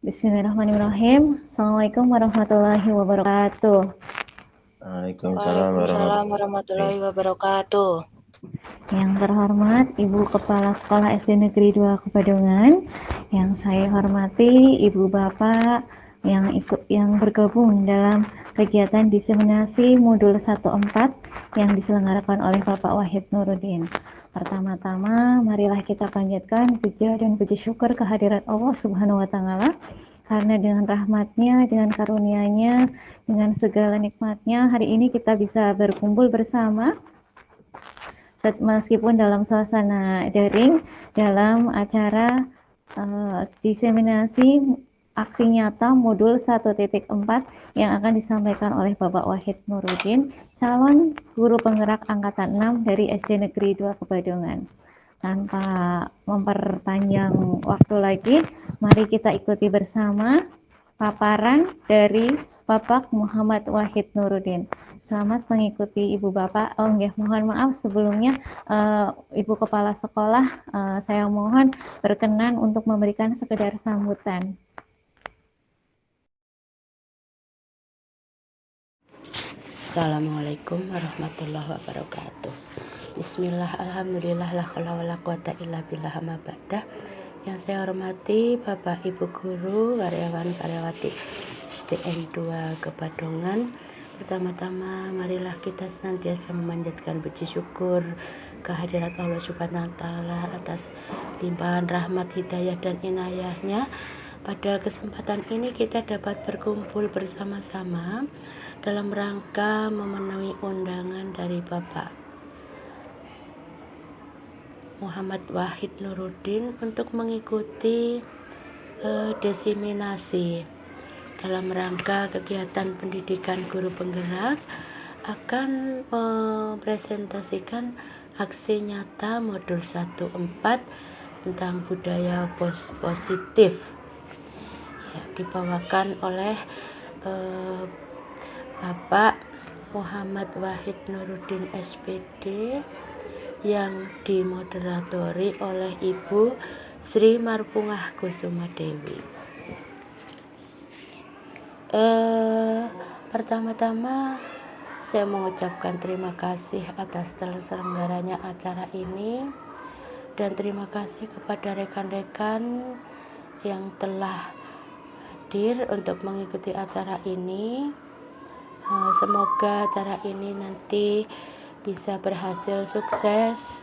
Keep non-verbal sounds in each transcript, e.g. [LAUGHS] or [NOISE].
Bismillahirrahmanirrahim. Assalamualaikum warahmatullahi wabarakatuh. Waalaikumsalam warahmatullahi wabarakatuh. Yang terhormat Ibu Kepala Sekolah SD Negeri 2 Kebadongan, yang saya hormati Ibu Bapak yang ikut yang bergabung dalam kegiatan diseminasi modul 14 yang diselenggarakan oleh Bapak Wahid Nurudin. Pertama-tama, marilah kita panjatkan puja dan puji syukur kehadirat Allah Subhanahu wa taala. Karena dengan rahmatnya, dengan karunia-Nya, dengan segala nikmatnya, hari ini kita bisa berkumpul bersama. Meskipun dalam suasana daring dalam acara uh, diseminasi aksi nyata modul 1.4 yang akan disampaikan oleh Bapak Wahid Nurudin, calon guru penggerak angkatan 6 dari SD Negeri 2 Kebadongan. Tanpa memperpanjang waktu lagi, mari kita ikuti bersama paparan dari Bapak Muhammad Wahid Nurudin. Selamat mengikuti Ibu Bapak. Oh, ya, mohon maaf sebelumnya uh, Ibu Kepala Sekolah, uh, saya mohon berkenan untuk memberikan sekedar sambutan. Assalamualaikum warahmatullahi wabarakatuh. Bismillah, alhamdulillah, la khawla quwata illa billah. Yang saya hormati Bapak Ibu Guru, karyawan karyawati SDN 2 Kebadongan. Pertama-tama marilah kita senantiasa memanjatkan puji syukur kehadirat Allah Subhanahu wa taala atas limpahan rahmat hidayah dan inayahnya. Pada kesempatan ini kita dapat berkumpul bersama-sama dalam rangka memenuhi undangan dari Bapak Muhammad Wahid Nuruddin untuk mengikuti uh, desiminasi. Dalam rangka kegiatan pendidikan guru penggerak akan mempresentasikan aksi nyata modul 14 tentang budaya pos positif dibawakan oleh uh, Bapak Muhammad Wahid Nuruddin SPD yang dimoderatori oleh Ibu Sri Marpungah Kusuma Dewi. Eh, pertama-tama saya mengucapkan terima kasih atas terselenggaranya acara ini dan terima kasih kepada rekan-rekan yang telah hadir untuk mengikuti acara ini. Eh, semoga acara ini nanti bisa berhasil sukses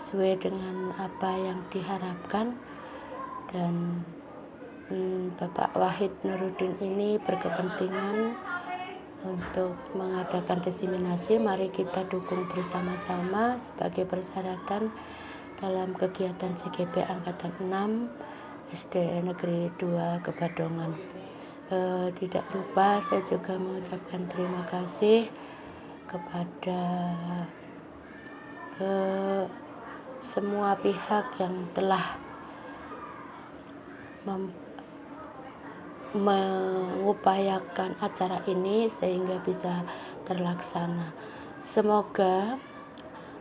sesuai dengan apa yang diharapkan. Dan hmm, Bapak Wahid Nuruddin ini berkepentingan untuk mengadakan diseminasi. Mari kita dukung bersama-sama sebagai persyaratan dalam kegiatan CGP Angkatan 6 SD Negeri 2 Kebadongan e, tidak lupa saya juga mengucapkan terima kasih kepada e, semua pihak yang telah mengupayakan acara ini sehingga bisa terlaksana. Semoga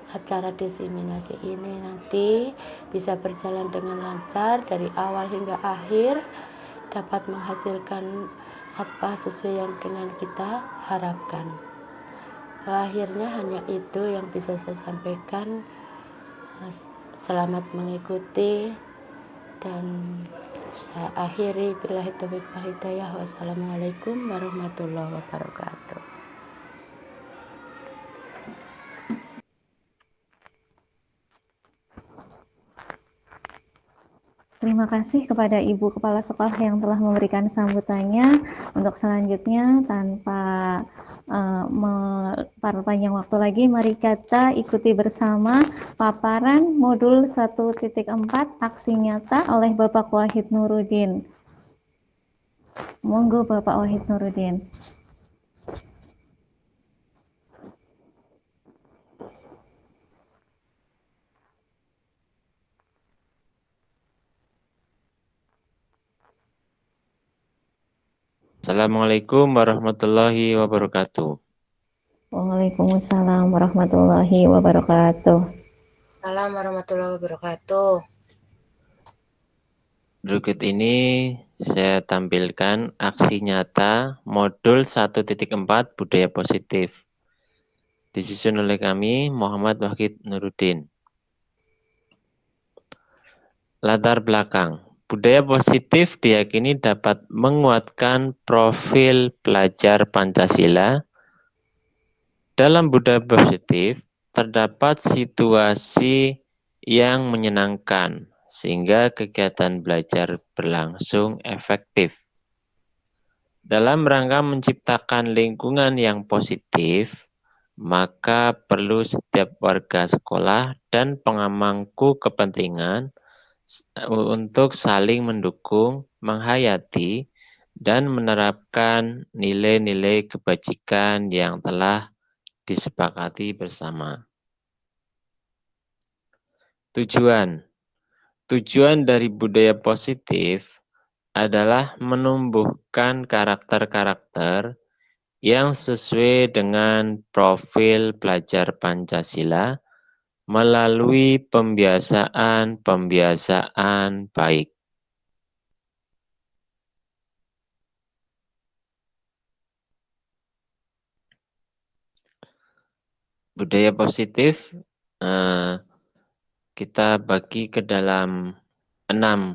acara diseminasi ini nanti bisa berjalan dengan lancar dari awal hingga akhir dapat menghasilkan apa sesuai yang dengan kita harapkan. Akhirnya hanya itu yang bisa saya sampaikan. Selamat mengikuti dan saya akhiri bila hidayah. Wassalamualaikum warahmatullahi wabarakatuh. Terima kasih kepada Ibu Kepala Sekolah yang telah memberikan sambutannya. Untuk selanjutnya, tanpa uh, waktu lagi, mari kita ikuti bersama paparan modul 1.4 aksi nyata oleh Bapak Wahid Nurudin. Monggo Bapak Wahid Nurudin. Assalamualaikum warahmatullahi wabarakatuh. Waalaikumsalam warahmatullahi wabarakatuh. Assalamualaikum warahmatullahi wabarakatuh. Berikut ini saya tampilkan aksi nyata modul 1.4 budaya positif. Disusun oleh kami Muhammad Wahid Nuruddin. Latar belakang. Budaya positif diyakini dapat menguatkan profil pelajar Pancasila. Dalam budaya positif terdapat situasi yang menyenangkan, sehingga kegiatan belajar berlangsung efektif. Dalam rangka menciptakan lingkungan yang positif, maka perlu setiap warga sekolah dan pengamangku kepentingan untuk saling mendukung, menghayati, dan menerapkan nilai-nilai kebajikan yang telah disepakati bersama. Tujuan Tujuan dari budaya positif adalah menumbuhkan karakter-karakter yang sesuai dengan profil pelajar Pancasila melalui pembiasaan-pembiasaan baik. Budaya positif eh, kita bagi ke dalam enam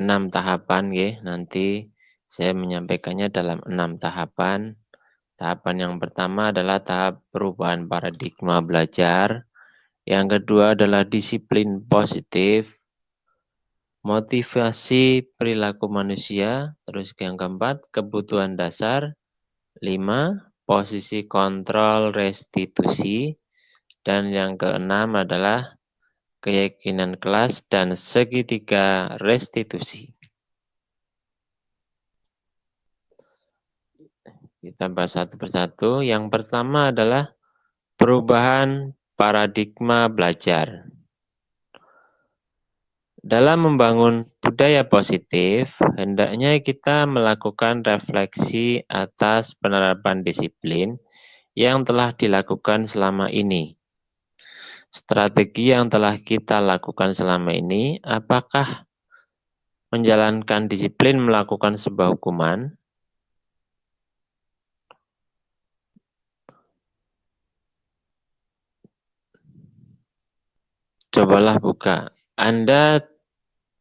enam tahapan nanti saya menyampaikannya dalam enam tahapan tahapan yang pertama adalah tahap perubahan paradigma belajar. Yang kedua adalah disiplin positif motivasi perilaku manusia. Terus yang keempat kebutuhan dasar. Lima posisi kontrol restitusi. Dan yang keenam adalah keyakinan kelas dan segitiga restitusi. Kita bahas satu persatu. Yang pertama adalah perubahan paradigma belajar. Dalam membangun budaya positif, hendaknya kita melakukan refleksi atas penerapan disiplin yang telah dilakukan selama ini strategi yang telah kita lakukan selama ini, apakah menjalankan disiplin melakukan sebuah hukuman? Cobalah buka. Anda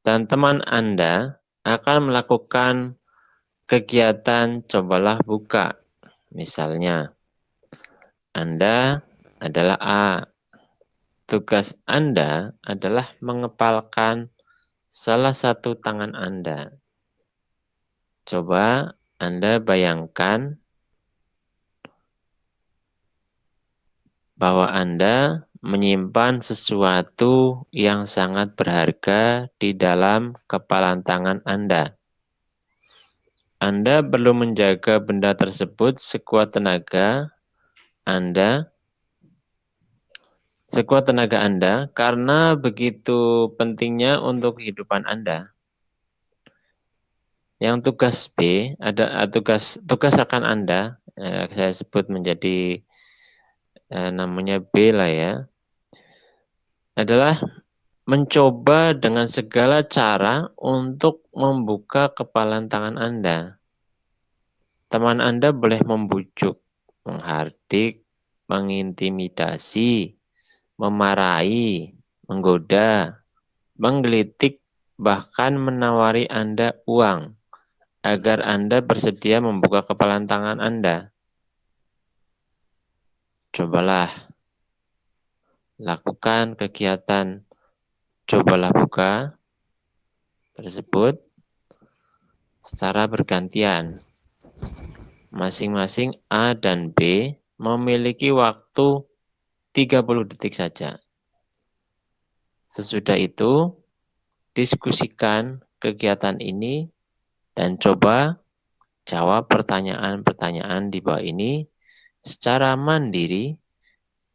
dan teman Anda akan melakukan kegiatan cobalah buka. Misalnya, Anda adalah A, Tugas Anda adalah mengepalkan salah satu tangan Anda. Coba Anda bayangkan bahwa Anda menyimpan sesuatu yang sangat berharga di dalam kepalan tangan Anda. Anda perlu menjaga benda tersebut sekuat tenaga Anda sekuat tenaga Anda karena begitu pentingnya untuk kehidupan Anda. Yang tugas B ada ah, tugas tugas rekan Anda eh, saya sebut menjadi eh, namanya B lah ya. Adalah mencoba dengan segala cara untuk membuka kepalan tangan Anda. Teman Anda boleh membujuk, menghardik, mengintimidasi, memarahi, menggoda, menggelitik, bahkan menawari Anda uang agar Anda bersedia membuka kepalan tangan Anda. Cobalah lakukan kegiatan cobalah buka tersebut secara bergantian. Masing-masing A dan B memiliki waktu 30 detik saja. Sesudah itu, diskusikan kegiatan ini dan coba jawab pertanyaan-pertanyaan di bawah ini secara mandiri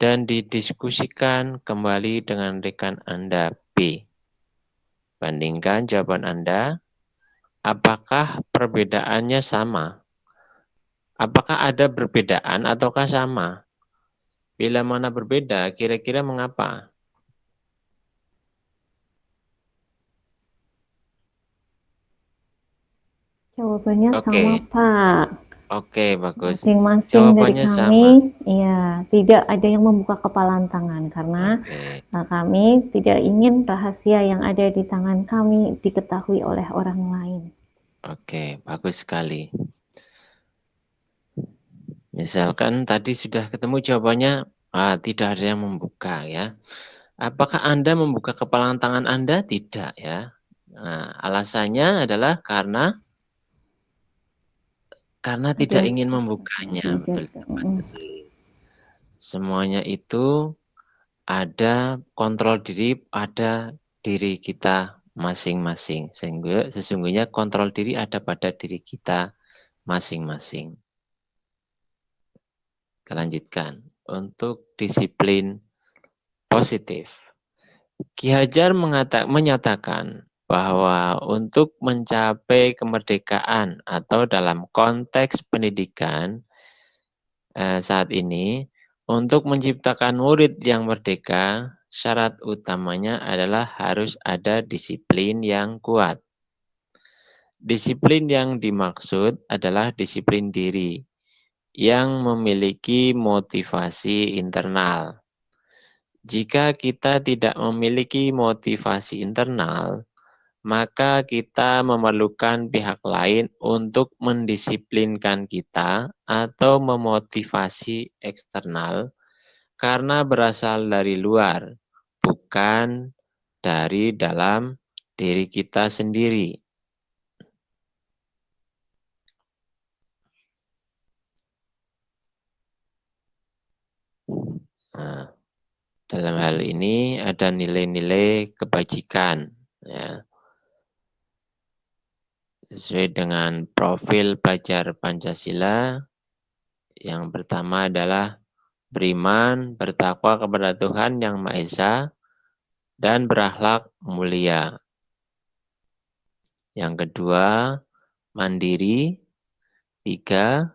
dan didiskusikan kembali dengan rekan Anda B. Bandingkan jawaban Anda, apakah perbedaannya sama? Apakah ada perbedaan ataukah sama? Bila mana berbeda, kira-kira mengapa? Jawabannya Oke. sama Pak. Oke, bagus. Masing-masing dari Jawabannya kami, sama. ya tidak ada yang membuka kepalan tangan karena Oke. uh, kami tidak ingin rahasia yang ada di tangan kami diketahui oleh orang lain. Oke, bagus sekali. Misalkan tadi sudah ketemu jawabannya, ah, tidak ada yang membuka ya. Apakah Anda membuka kepalan tangan Anda? Tidak ya. Nah, alasannya adalah karena karena tidak Ada ingin membukanya. Betul. Semuanya itu ada kontrol diri pada diri kita masing-masing. Sehingga sesungguhnya kontrol diri ada pada diri kita masing-masing. Lanjutkan. Untuk disiplin positif. Ki Hajar menyatakan bahwa untuk mencapai kemerdekaan atau dalam konteks pendidikan eh, saat ini, untuk menciptakan murid yang merdeka, syarat utamanya adalah harus ada disiplin yang kuat. Disiplin yang dimaksud adalah disiplin diri yang memiliki motivasi internal. Jika kita tidak memiliki motivasi internal, maka kita memerlukan pihak lain untuk mendisiplinkan kita atau memotivasi eksternal karena berasal dari luar, bukan dari dalam diri kita sendiri. Nah, dalam hal ini ada nilai-nilai kebajikan ya. Sesuai dengan profil pelajar Pancasila, yang pertama adalah beriman, bertakwa kepada Tuhan Yang Maha Esa, dan berakhlak mulia. Yang kedua, mandiri. Tiga,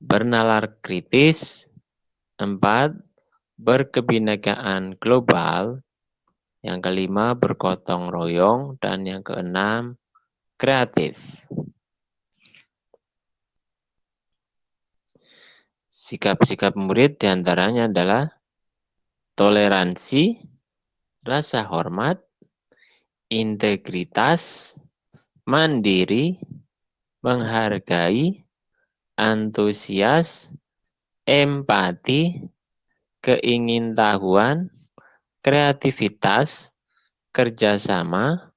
bernalar kritis. Empat, berkebinekaan global. Yang kelima, bergotong royong. Dan yang keenam, kreatif. Sikap-sikap murid di antaranya adalah toleransi, rasa hormat, integritas, mandiri, menghargai, antusias, empati, keingintahuan, kreativitas, kerjasama,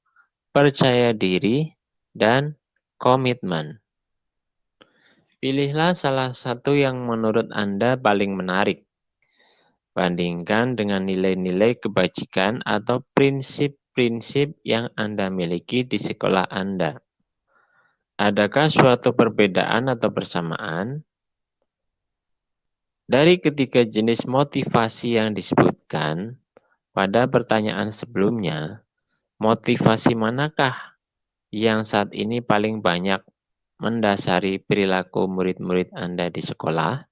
percaya diri, dan komitmen. Pilihlah salah satu yang menurut Anda paling menarik. Bandingkan dengan nilai-nilai kebajikan atau prinsip-prinsip yang Anda miliki di sekolah Anda. Adakah suatu perbedaan atau persamaan? Dari ketiga jenis motivasi yang disebutkan pada pertanyaan sebelumnya, motivasi manakah yang saat ini paling banyak mendasari perilaku murid-murid Anda di sekolah?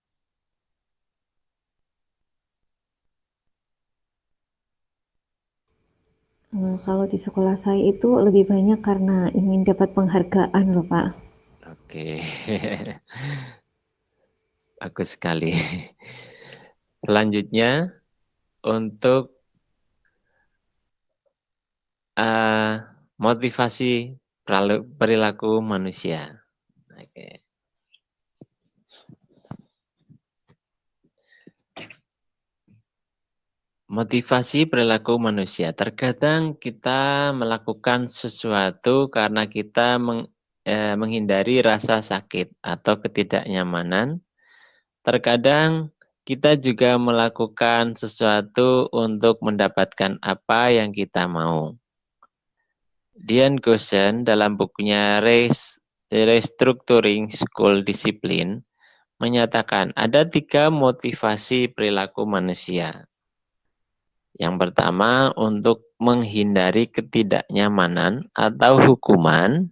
Hmm, kalau di sekolah saya itu lebih banyak karena ingin dapat penghargaan loh Pak. Oke, [LAUGHS] bagus sekali. Selanjutnya, untuk uh, motivasi perilaku manusia. Oke. Motivasi perilaku manusia. Terkadang kita melakukan sesuatu karena kita meng, eh, menghindari rasa sakit atau ketidaknyamanan. Terkadang kita juga melakukan sesuatu untuk mendapatkan apa yang kita mau. Dian Gosen dalam bukunya Restructuring School Discipline menyatakan ada tiga motivasi perilaku manusia. Yang pertama untuk menghindari ketidaknyamanan atau hukuman.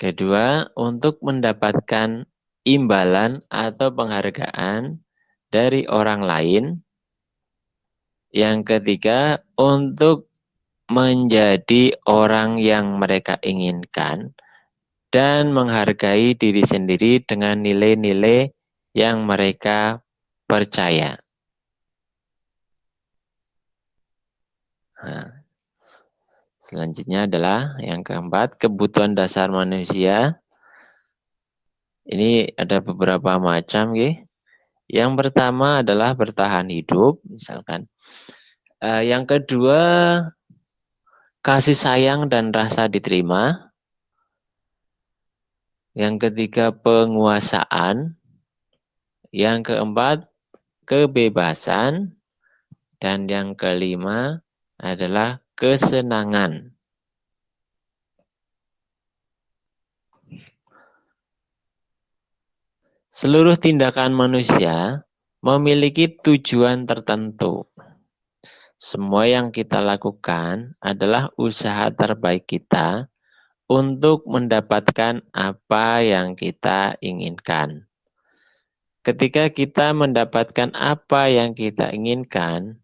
Kedua untuk mendapatkan imbalan atau penghargaan dari orang lain. Yang ketiga untuk menjadi orang yang mereka inginkan dan menghargai diri sendiri dengan nilai-nilai yang mereka percaya. Nah, selanjutnya adalah yang keempat, kebutuhan dasar manusia. Ini ada beberapa macam, ya. Yang pertama adalah bertahan hidup, misalkan. Uh, yang kedua, kasih sayang dan rasa diterima. Yang ketiga, penguasaan. Yang keempat, kebebasan. Dan yang kelima adalah kesenangan. Seluruh tindakan manusia memiliki tujuan tertentu. Semua yang kita lakukan adalah usaha terbaik kita untuk mendapatkan apa yang kita inginkan. Ketika kita mendapatkan apa yang kita inginkan,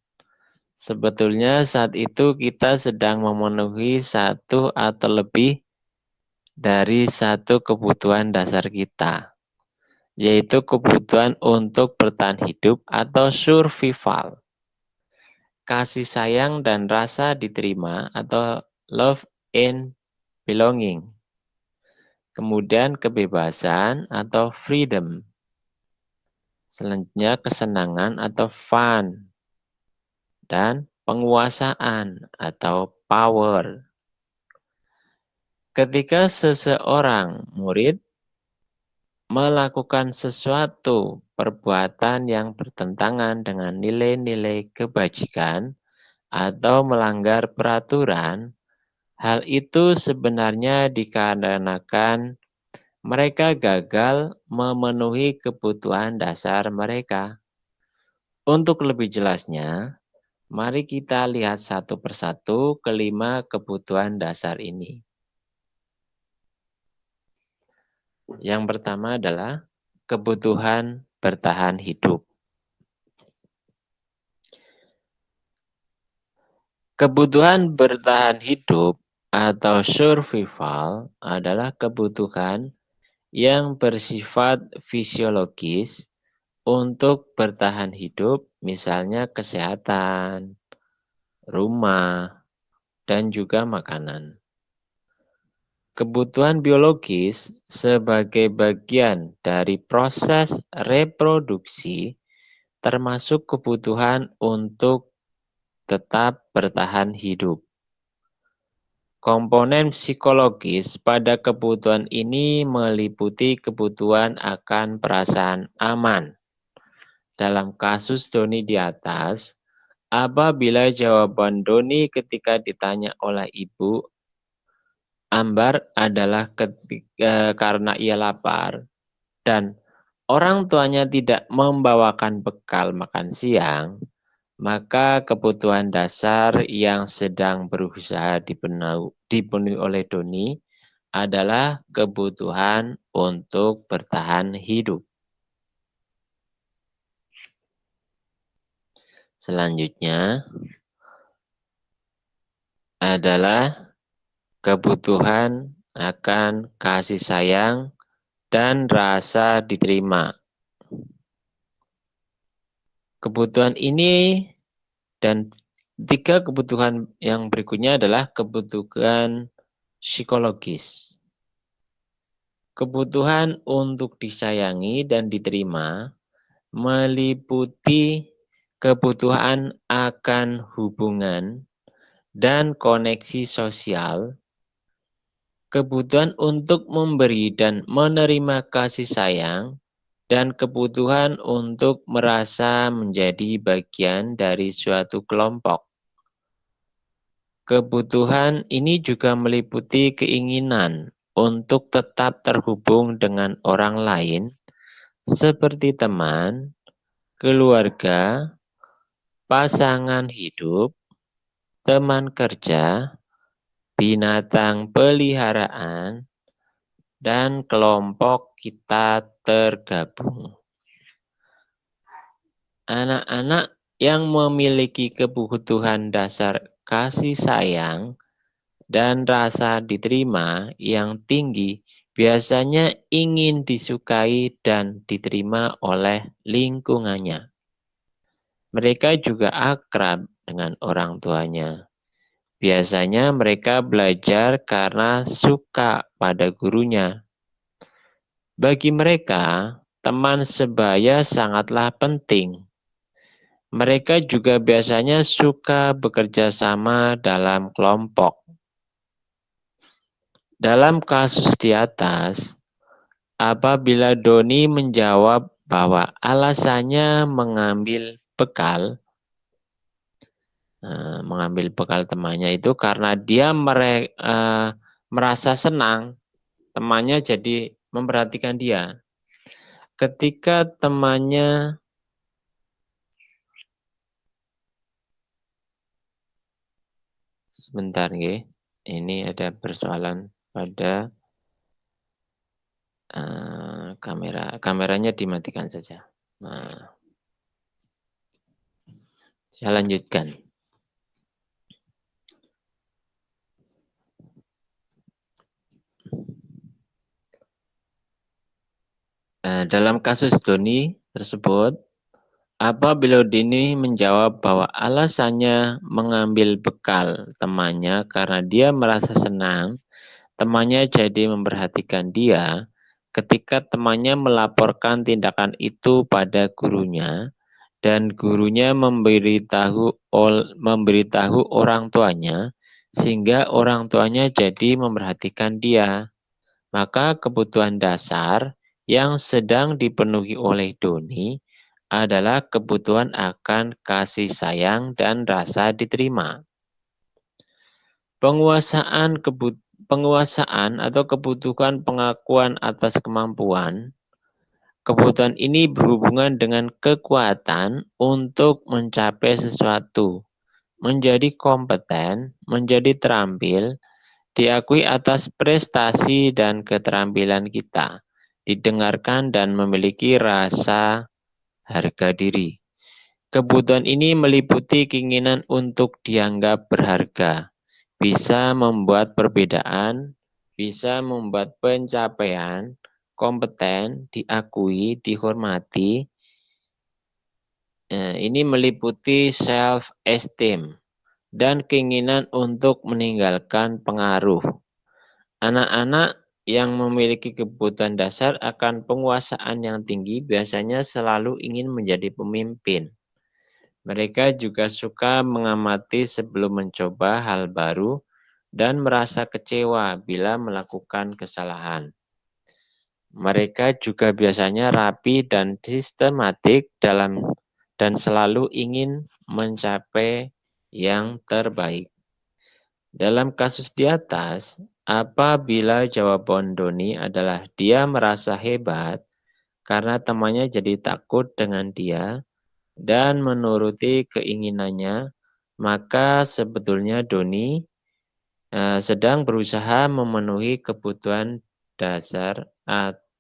sebetulnya saat itu kita sedang memenuhi satu atau lebih dari satu kebutuhan dasar kita, yaitu kebutuhan untuk bertahan hidup atau survival. Kasih sayang dan rasa diterima atau love and belonging. Kemudian kebebasan atau freedom Selanjutnya kesenangan atau fun. Dan penguasaan atau power. Ketika seseorang murid melakukan sesuatu perbuatan yang bertentangan dengan nilai-nilai kebajikan atau melanggar peraturan, hal itu sebenarnya dikarenakan mereka gagal memenuhi kebutuhan dasar mereka. Untuk lebih jelasnya, mari kita lihat satu persatu kelima kebutuhan dasar ini. Yang pertama adalah kebutuhan bertahan hidup. Kebutuhan bertahan hidup atau survival adalah kebutuhan yang bersifat fisiologis untuk bertahan hidup, misalnya kesehatan, rumah, dan juga makanan. Kebutuhan biologis sebagai bagian dari proses reproduksi termasuk kebutuhan untuk tetap bertahan hidup. Komponen psikologis pada kebutuhan ini meliputi kebutuhan akan perasaan aman. Dalam kasus Doni di atas, apabila jawaban Doni ketika ditanya oleh ibu Ambar adalah ketika, karena ia lapar dan orang tuanya tidak membawakan bekal makan siang, maka kebutuhan dasar yang sedang berusaha dipenuhi oleh Doni adalah kebutuhan untuk bertahan hidup. Selanjutnya adalah kebutuhan akan kasih sayang dan rasa diterima. Kebutuhan ini dan tiga kebutuhan yang berikutnya adalah kebutuhan psikologis. Kebutuhan untuk disayangi dan diterima meliputi kebutuhan akan hubungan dan koneksi sosial, kebutuhan untuk memberi dan menerima kasih sayang, dan kebutuhan untuk merasa menjadi bagian dari suatu kelompok. Kebutuhan ini juga meliputi keinginan untuk tetap terhubung dengan orang lain, seperti teman, keluarga, pasangan hidup, teman kerja, binatang peliharaan, dan kelompok kita tergabung. Anak-anak yang memiliki kebutuhan dasar kasih sayang dan rasa diterima yang tinggi biasanya ingin disukai dan diterima oleh lingkungannya. Mereka juga akrab dengan orang tuanya. Biasanya mereka belajar karena suka pada gurunya. Bagi mereka, teman sebaya sangatlah penting. Mereka juga biasanya suka bekerja sama dalam kelompok. Dalam kasus di atas, apabila Doni menjawab bahwa alasannya mengambil bekal, uh, mengambil bekal temannya itu karena dia mere, uh, merasa senang temannya jadi memperhatikan dia. Ketika temannya sebentar nggih. Ini ada persoalan pada uh, kamera. Kameranya dimatikan saja. Nah, saya lanjutkan. Nah, dalam kasus Doni tersebut, apabila Dini menjawab bahwa alasannya mengambil bekal temannya karena dia merasa senang Temannya jadi memperhatikan dia ketika temannya melaporkan tindakan itu pada gurunya dan gurunya memberitahu memberitahu orang tuanya sehingga orang tuanya jadi memperhatikan dia. Maka kebutuhan dasar yang sedang dipenuhi oleh Doni adalah kebutuhan akan kasih sayang dan rasa diterima. Penguasaan kebutuhan penguasaan atau kebutuhan pengakuan atas kemampuan, kebutuhan ini berhubungan dengan kekuatan untuk mencapai sesuatu, menjadi kompeten, menjadi terampil, diakui atas prestasi dan keterampilan kita, didengarkan dan memiliki rasa harga diri. Kebutuhan ini meliputi keinginan untuk dianggap berharga, bisa membuat perbedaan, bisa membuat pencapaian, kompeten, diakui, dihormati. Nah, ini meliputi self-esteem dan keinginan untuk meninggalkan pengaruh. Anak-anak yang memiliki kebutuhan dasar akan penguasaan yang tinggi biasanya selalu ingin menjadi pemimpin. Mereka juga suka mengamati sebelum mencoba hal baru dan merasa kecewa bila melakukan kesalahan. Mereka juga biasanya rapi dan sistematik dalam dan selalu ingin mencapai yang terbaik. Dalam kasus di atas, apabila jawaban Doni adalah dia merasa hebat karena temannya jadi takut dengan dia, dan menuruti keinginannya, maka sebetulnya Doni uh, sedang berusaha memenuhi kebutuhan dasar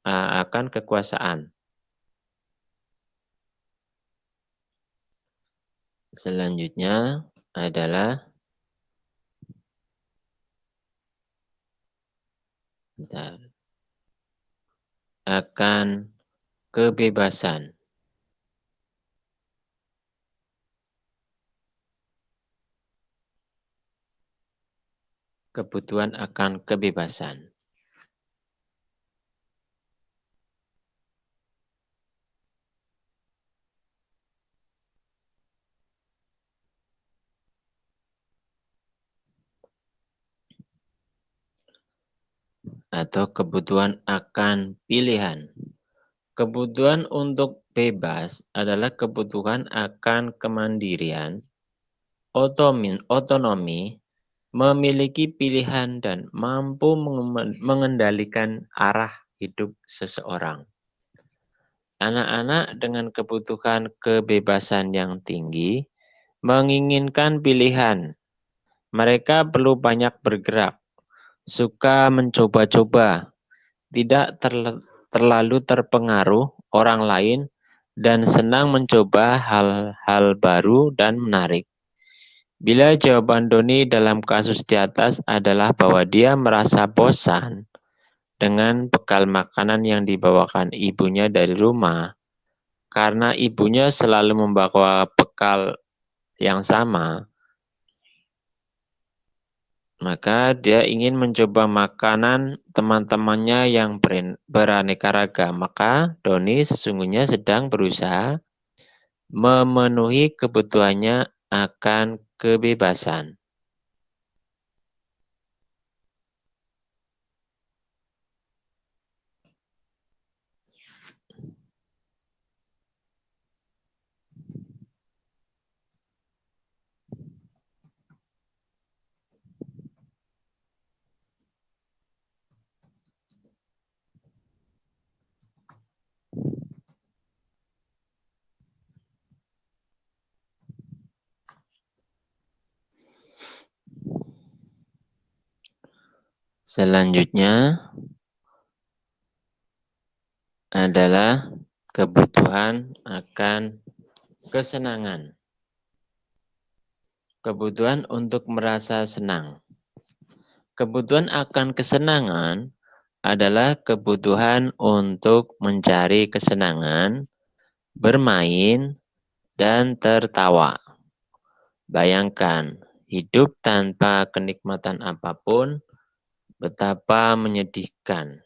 akan kekuasaan. Selanjutnya adalah bentar, akan kebebasan. kebutuhan akan kebebasan. Atau kebutuhan akan pilihan. Kebutuhan untuk bebas adalah kebutuhan akan kemandirian, otonomi, memiliki pilihan dan mampu mengendalikan arah hidup seseorang. Anak-anak dengan kebutuhan kebebasan yang tinggi menginginkan pilihan. Mereka perlu banyak bergerak, suka mencoba-coba, tidak terlalu terpengaruh orang lain, dan senang mencoba hal-hal baru dan menarik. Bila jawaban Doni dalam kasus di atas adalah bahwa dia merasa bosan dengan bekal makanan yang dibawakan ibunya dari rumah, karena ibunya selalu membawa bekal yang sama, maka dia ingin mencoba makanan teman-temannya yang beraneka ragam. Maka Doni sesungguhnya sedang berusaha memenuhi kebutuhannya akan kebebasan. Selanjutnya adalah kebutuhan akan kesenangan. Kebutuhan untuk merasa senang. Kebutuhan akan kesenangan adalah kebutuhan untuk mencari kesenangan, bermain, dan tertawa. Bayangkan, hidup tanpa kenikmatan apa pun Betapa menyedihkan.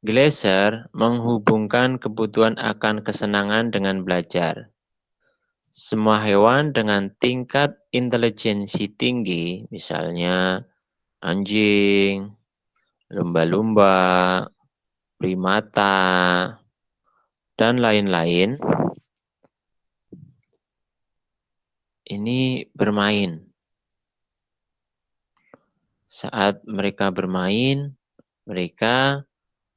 Glaser menghubungkan kebutuhan akan kesenangan dengan belajar. Semua hewan dengan tingkat intelijensi tinggi, misalnya anjing, lumba-lumba, primata, dan lain-lain, ini bermain saat mereka bermain, mereka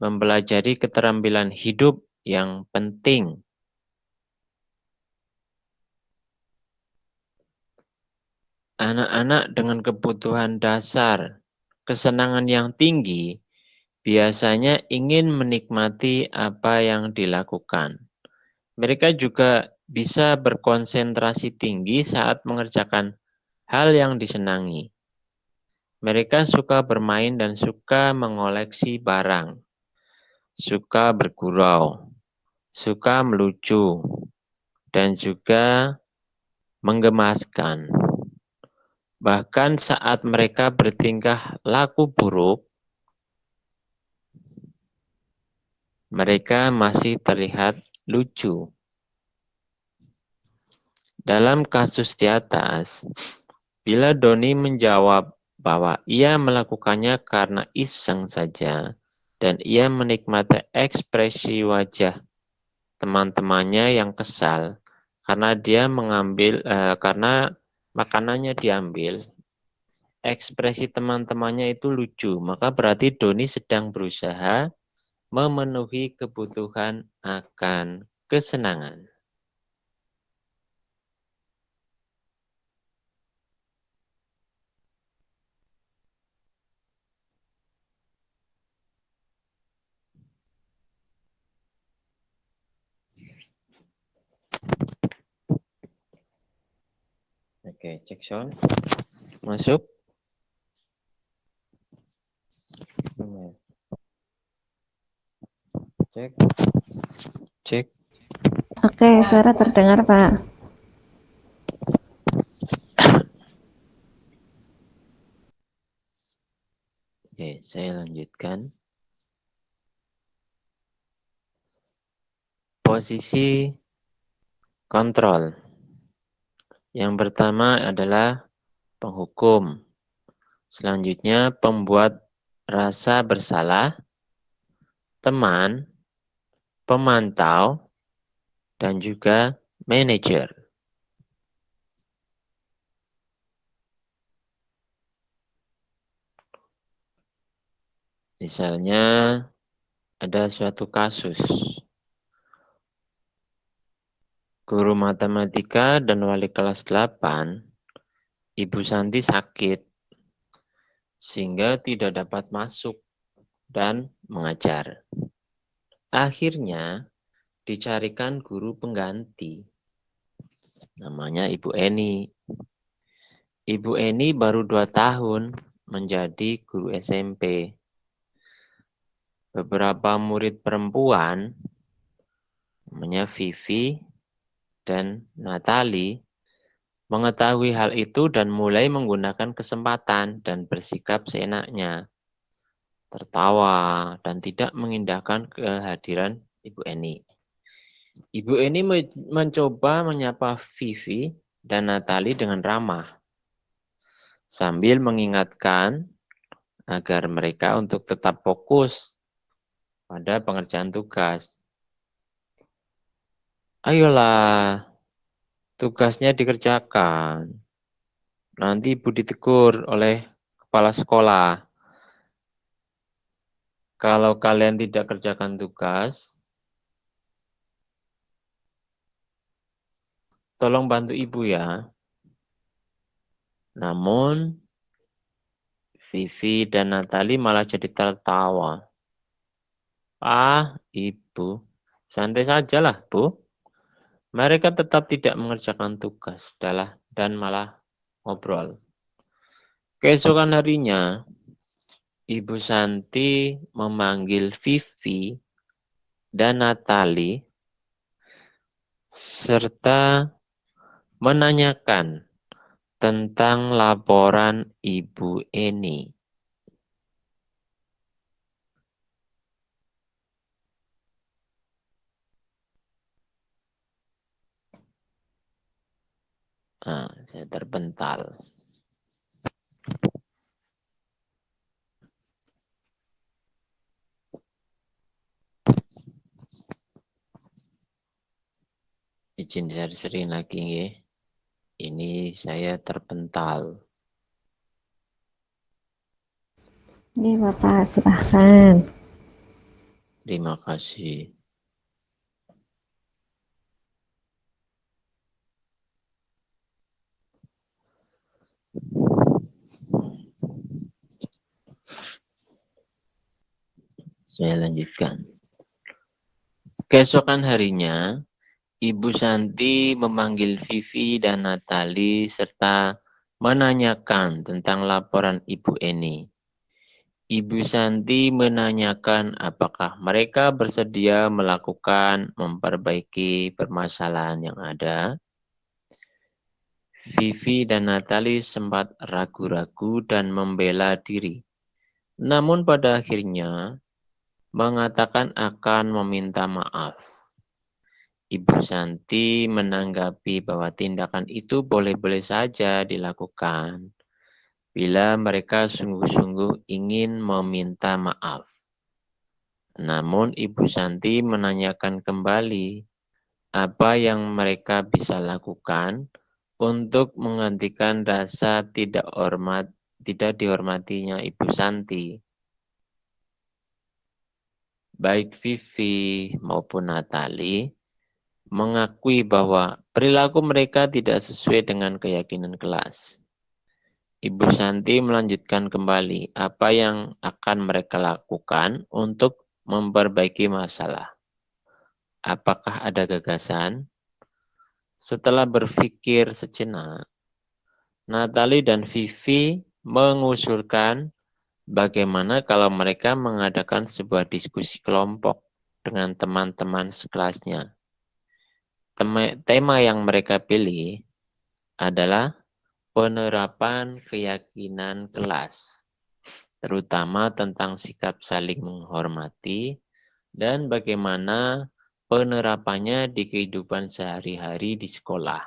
mempelajari keterampilan hidup yang penting. Anak-anak dengan kebutuhan dasar, kesenangan yang tinggi, biasanya ingin menikmati apa yang dilakukan. Mereka juga bisa berkonsentrasi tinggi saat mengerjakan hal yang disenangi. Mereka suka bermain dan suka mengoleksi barang, suka bergurau, suka melucu, dan juga menggemaskan. Bahkan saat mereka bertingkah laku buruk, mereka masih terlihat lucu. Dalam kasus di atas, bila Doni menjawab bahwa ia melakukannya karena iseng saja dan ia menikmati ekspresi wajah teman-temannya yang kesal karena dia mengambil uh, karena makanannya diambil. Ekspresi teman-temannya itu lucu maka berarti Doni sedang berusaha memenuhi kebutuhan akan kesenangan Oke, cek sound. Masuk. Cek. Cek. Oke, suara terdengar, Pak. Oke, saya lanjutkan. Posisi kontrol. Yang pertama adalah penghukum. Selanjutnya pembuat rasa bersalah, teman, pemantau, dan juga manajer. Misalnya ada suatu kasus Guru matematika dan wali kelas 8, Ibu Santi sakit, sehingga tidak dapat masuk dan mengajar. Akhirnya, dicarikan guru pengganti. Namanya Ibu Eni. Ibu Eni baru dua tahun menjadi guru SMP. beberapa murid perempuan, namanya Vivi dan Natali, mengetahui hal itu dan mulai menggunakan kesempatan dan bersikap seenaknya, tertawa dan tidak mengindahkan kehadiran Ibu Eni. Ibu Eni mencoba menyapa Vivi dan Natali dengan ramah, sambil mengingatkan agar mereka untuk tetap fokus pada pengerjaan tugas. Ayolah, tugasnya dikerjakan. Nanti ibu ditegur oleh kepala sekolah. Kalau kalian tidak kerjakan tugas, tolong bantu ibu ya. Namun, Vivi dan Natali malah jadi tertawa. Ah, ibu, santai sajalah, bu. Mereka tetap tidak mengerjakan tugas dalah dan malah ngobrol. Keesokan harinya, Ibu Santi memanggil Vivi dan Natali serta menanyakan tentang laporan Ibu Eni. Nah, saya terpental. Izin saya sering lagi ya. Ini saya terpental. Ini Bapak, silahkan. Terima kasih. Saya lanjutkan. Keesokan harinya, Ibu Santi memanggil Vivi dan Natali serta menanyakan tentang laporan Ibu Eni. Ibu Santi menanyakan apakah mereka bersedia melakukan memperbaiki permasalahan yang ada. Vivi dan Natali sempat ragu-ragu dan membela diri. Namun pada akhirnya mengatakan akan meminta maaf. Ibu Santi menanggapi bahwa tindakan itu boleh-boleh saja dilakukan bila mereka sungguh-sungguh ingin meminta maaf. Namun Ibu Santi menanyakan kembali apa yang mereka bisa lakukan untuk menggantikan rasa tidak hormat tidak dihormatinya Ibu Santi baik Vivi maupun Natali mengakui bahwa perilaku mereka tidak sesuai dengan keyakinan kelas. Ibu Santi melanjutkan kembali apa yang akan mereka lakukan untuk memperbaiki masalah. Apakah ada gagasan? Setelah berpikir sejenak, Natali dan Vivi mengusulkan Bagaimana kalau mereka mengadakan sebuah diskusi kelompok dengan teman-teman sekelasnya? Tema yang mereka pilih adalah penerapan keyakinan kelas, terutama tentang sikap saling menghormati dan bagaimana penerapannya di kehidupan sehari-hari di sekolah.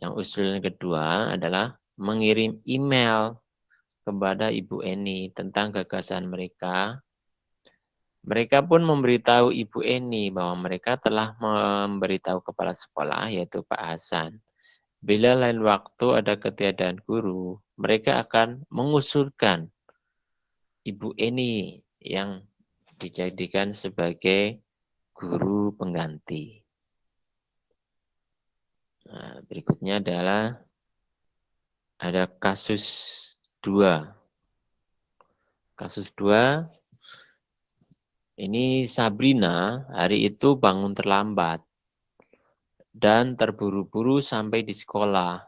Yang usul kedua adalah mengirim email kepada Ibu Eni tentang gagasan mereka. Mereka pun memberitahu Ibu Eni bahwa mereka telah memberitahu kepala sekolah, yaitu Pak Hasan. Bila lain waktu ada ketiadaan guru, mereka akan mengusulkan Ibu Eni yang dijadikan sebagai guru pengganti. Nah, berikutnya adalah ada kasus dua. Kasus dua, ini Sabrina hari itu bangun terlambat dan terburu-buru sampai di sekolah.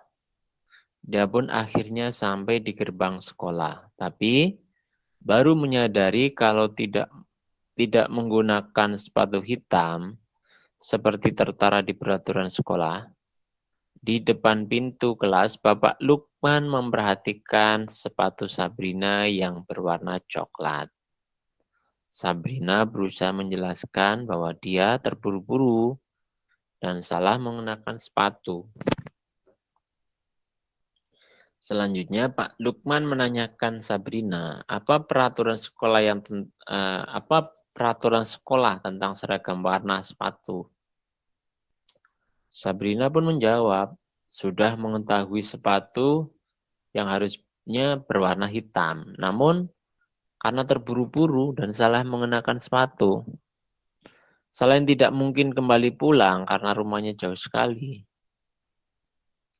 Dia pun akhirnya sampai di gerbang sekolah, tapi baru menyadari kalau tidak tidak menggunakan sepatu hitam, seperti tertara di peraturan sekolah, di depan pintu kelas, Bapak Lukman memperhatikan sepatu Sabrina yang berwarna coklat. Sabrina berusaha menjelaskan bahwa dia terburu-buru dan salah mengenakan sepatu. Selanjutnya Pak Lukman menanyakan Sabrina, apa peraturan sekolah yang uh, apa peraturan sekolah tentang seragam warna sepatu? Sabrina pun menjawab, sudah mengetahui sepatu yang harusnya berwarna hitam. Namun, karena terburu-buru dan salah mengenakan sepatu, selain tidak mungkin kembali pulang karena rumahnya jauh sekali.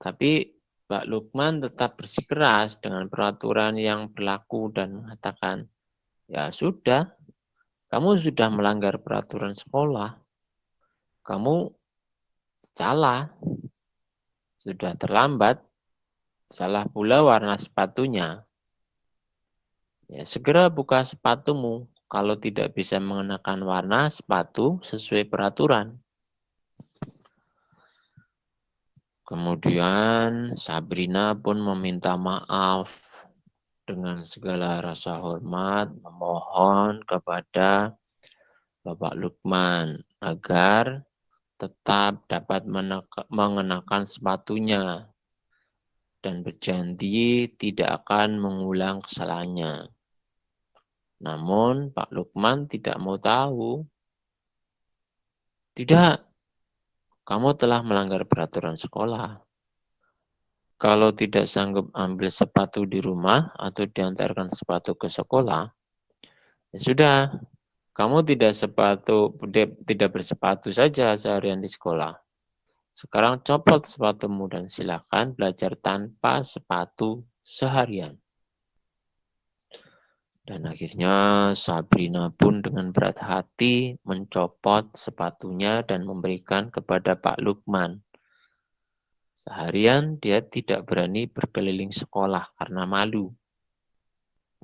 Tapi Pak Lukman tetap bersikeras dengan peraturan yang berlaku dan mengatakan, ya sudah, kamu sudah melanggar peraturan sekolah. Kamu Salah. Sudah terlambat. Salah pula warna sepatunya. Ya, segera buka sepatumu kalau tidak bisa mengenakan warna sepatu sesuai peraturan. Kemudian Sabrina pun meminta maaf dengan segala rasa hormat, memohon kepada Bapak Lukman agar tetap dapat mengenakan sepatunya dan berjanji tidak akan mengulang kesalahannya. Namun Pak Lukman tidak mau tahu. Tidak, kamu telah melanggar peraturan sekolah. Kalau tidak sanggup ambil sepatu di rumah atau diantarkan sepatu ke sekolah, ya sudah, kamu tidak sepatu tidak bersepatu saja seharian di sekolah. Sekarang copot sepatumu dan silakan belajar tanpa sepatu seharian. Dan akhirnya Sabrina pun dengan berat hati mencopot sepatunya dan memberikan kepada Pak Lukman. Seharian dia tidak berani berkeliling sekolah karena malu.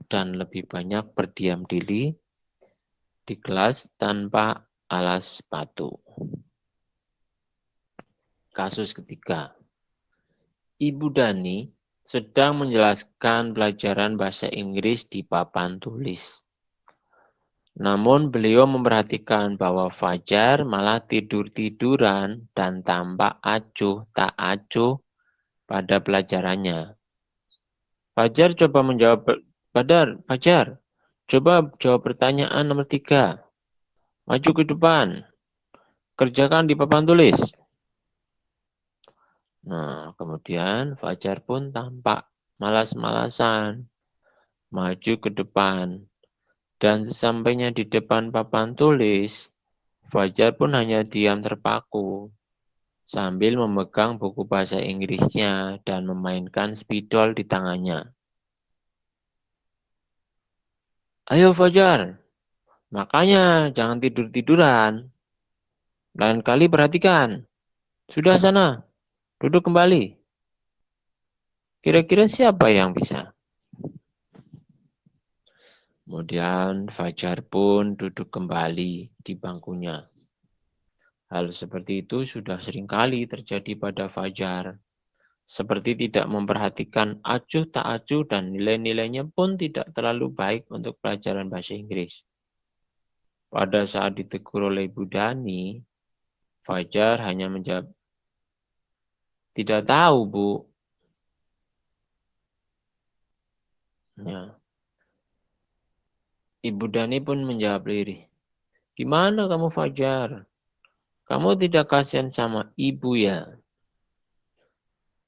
Dan lebih banyak berdiam diri di kelas tanpa alas sepatu. Kasus ketiga. Ibu Dani sedang menjelaskan pelajaran bahasa Inggris di papan tulis. Namun beliau memperhatikan bahwa Fajar malah tidur-tiduran dan tampak acuh tak acuh pada pelajarannya. Fajar coba menjawab, Fajar, Fajar, Coba jawab pertanyaan nomor tiga. Maju ke depan. Kerjakan di papan tulis. Nah, kemudian Fajar pun tampak malas-malasan. Maju ke depan. Dan sesampainya di depan papan tulis, Fajar pun hanya diam terpaku sambil memegang buku bahasa Inggrisnya dan memainkan spidol di tangannya. Ayo Fajar, makanya jangan tidur-tiduran. Lain kali perhatikan. Sudah sana, duduk kembali. Kira-kira siapa yang bisa? Kemudian Fajar pun duduk kembali di bangkunya. Hal seperti itu sudah sering kali terjadi pada Fajar seperti tidak memperhatikan acuh tak acuh dan nilai-nilainya pun tidak terlalu baik untuk pelajaran bahasa Inggris. Pada saat ditegur oleh Ibu Dani, Fajar hanya menjawab, tidak tahu Bu. Ya. Ibu Dani pun menjawab lirih, gimana kamu Fajar? Kamu tidak kasihan sama ibu ya?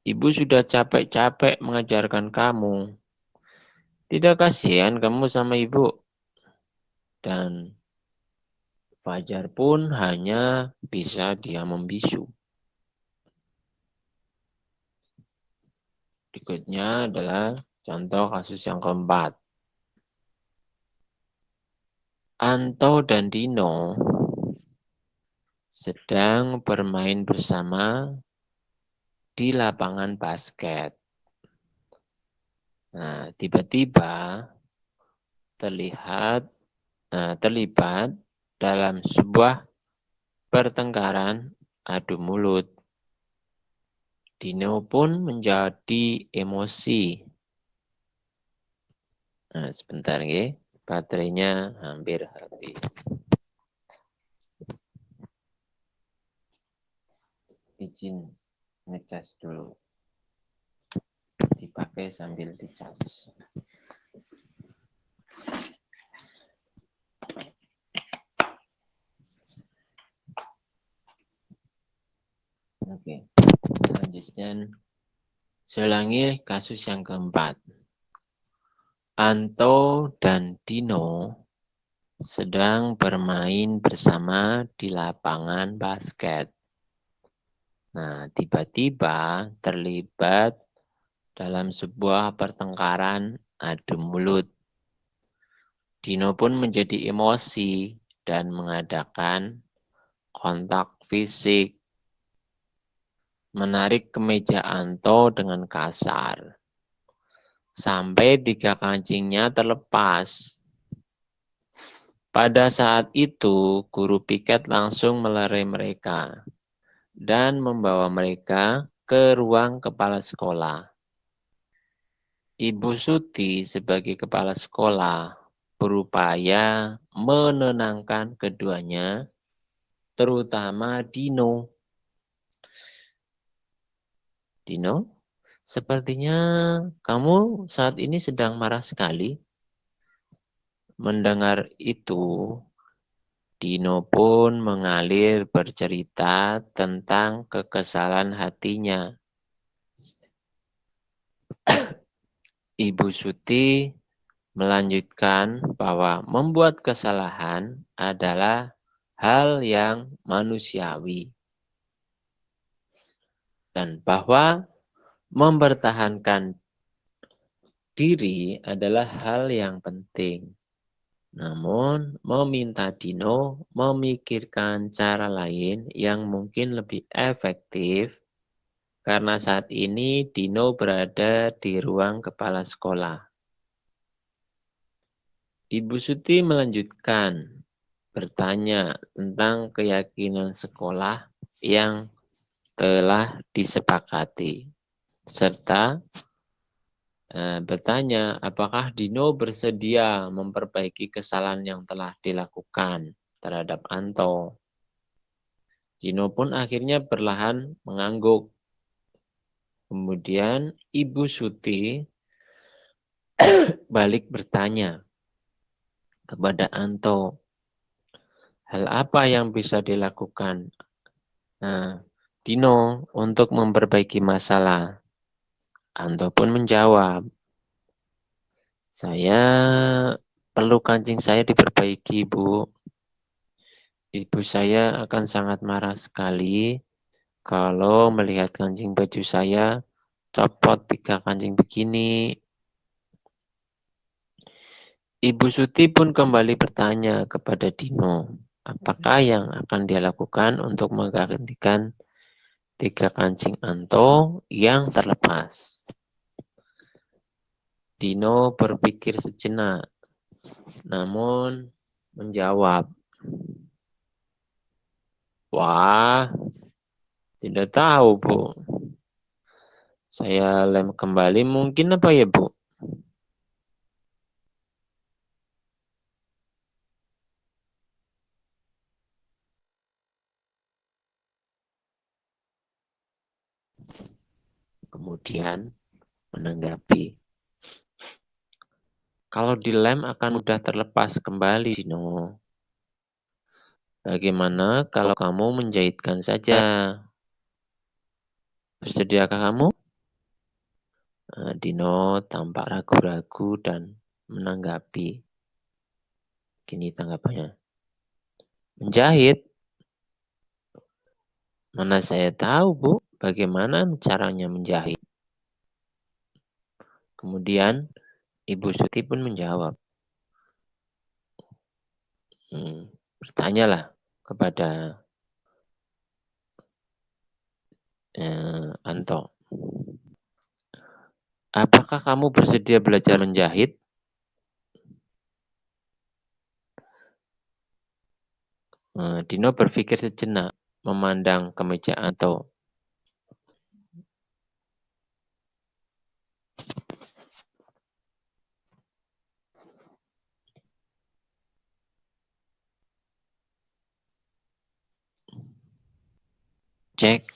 Ibu sudah capek-capek mengajarkan kamu. Tidak kasihan kamu sama ibu. Dan Fajar pun hanya bisa dia membisu. Berikutnya adalah contoh kasus yang keempat. Anto dan Dino sedang bermain bersama di lapangan basket. Nah, tiba-tiba terlihat nah, terlibat dalam sebuah pertengkaran adu mulut. Dino pun menjadi emosi. Nah, sebentar ya, baterainya hampir habis. Izin ngecas dulu. Dipakai sambil dicas. Oke, selanjutnya selangi kasus yang keempat. Anto dan Dino sedang bermain bersama di lapangan basket. Nah, tiba-tiba terlibat dalam sebuah pertengkaran adu mulut. Dino pun menjadi emosi dan mengadakan kontak fisik menarik kemeja Anto dengan kasar. Sampai tiga kancingnya terlepas. Pada saat itu, guru piket langsung melerai mereka dan membawa mereka ke ruang kepala sekolah. Ibu Suti sebagai kepala sekolah berupaya menenangkan keduanya, terutama Dino Dino, sepertinya kamu saat ini sedang marah sekali. Mendengar itu, Dino pun mengalir bercerita tentang kekesalan hatinya. Ibu Suti melanjutkan bahwa membuat kesalahan adalah hal yang manusiawi dan bahwa mempertahankan diri adalah hal yang penting. Namun, meminta Dino memikirkan cara lain yang mungkin lebih efektif karena saat ini Dino berada di ruang kepala sekolah. Ibu Suti melanjutkan bertanya tentang keyakinan sekolah yang telah disepakati serta e, bertanya apakah Dino bersedia memperbaiki kesalahan yang telah dilakukan terhadap Anto. Dino pun akhirnya perlahan mengangguk. Kemudian Ibu Suti [COUGHS] balik bertanya kepada Anto, hal apa yang bisa dilakukan? Nah, Dino untuk memperbaiki masalah. Anto pun menjawab, saya perlu kancing saya diperbaiki, Bu. Ibu saya akan sangat marah sekali kalau melihat kancing baju saya copot tiga kancing begini. Ibu Suti pun kembali bertanya kepada Dino, apakah yang akan dia lakukan untuk menggantikan tiga kancing Anto yang terlepas. Dino berpikir sejenak, namun menjawab, Wah, tidak tahu, Bu. Saya lem kembali mungkin apa ya, Bu? Kemudian menanggapi. Kalau dilem akan mudah terlepas kembali, Dino. Bagaimana kalau kamu menjahitkan saja? Bersediakah kamu? Nah, Dino tampak ragu-ragu dan menanggapi. Gini tanggapannya. Menjahit? Mana saya tahu, Bu. Bagaimana caranya menjahit? Kemudian Ibu Suti pun menjawab. Hmm, bertanyalah kepada eh, Anto. Apakah kamu bersedia belajar menjahit? Eh, Dino berpikir sejenak, memandang ke meja Anto. Cek.